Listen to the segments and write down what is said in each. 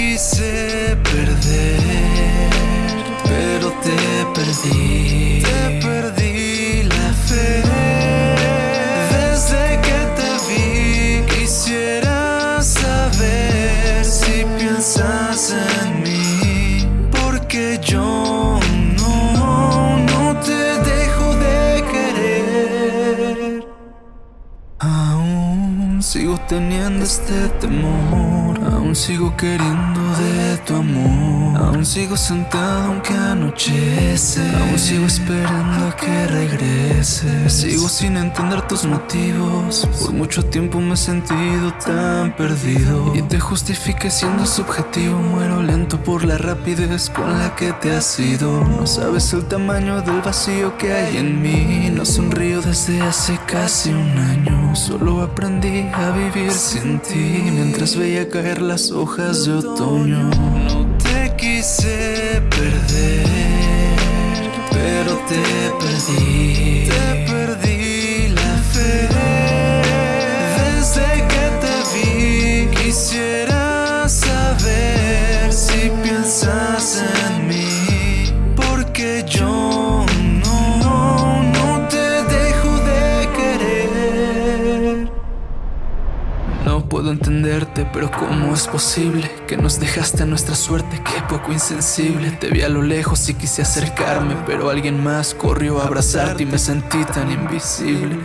quise perder, pero te perdí. Te perdí la fe. Desde que te vi, quisiera saber si piensas en mí. Porque yo no, no te dejo de querer. Aún sigo teniendo este temor. Aún sigo queriendo de tu amor. Aún sigo sentado aunque anochece. Aún sigo esperando a que regrese. Sigo sin entender tus motivos. Por mucho tiempo me he sentido tan perdido. Y te justifique siendo subjetivo. Muero lento por la rapidez con la que te has ido. No sabes el tamaño del vacío que hay en mí. No sonrío desde hace casi un año. Solo aprendí a vivir sin ti. Mientras veía caer las hojas de otoño. No te quise puedo entenderte, pero ¿cómo es posible que nos dejaste a nuestra suerte? Qué poco insensible. Te vi a lo lejos y quise acercarme, pero alguien más corrió a abrazarte y me sentí tan invisible.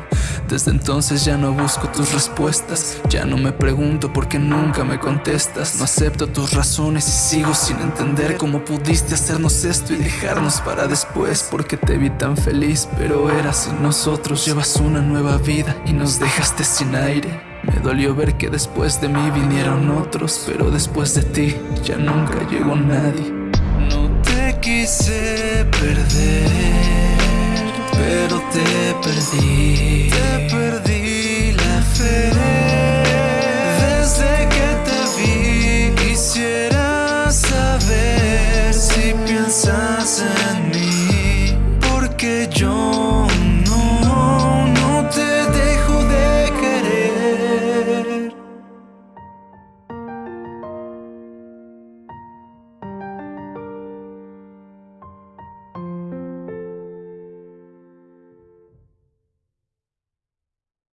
Desde entonces ya no busco tus respuestas, ya no me pregunto por qué nunca me contestas. No acepto tus razones y sigo sin entender cómo pudiste hacernos esto y dejarnos para después. Porque te vi tan feliz, pero era sin nosotros. Llevas una nueva vida y nos dejaste sin aire. Me dolió ver que después de mí vinieron otros, pero después de ti ya nunca llegó nadie. No te quise perder, pero te perdí. Te perdí la fe. Desde que te vi, quisiera saber si piensas en mí, porque yo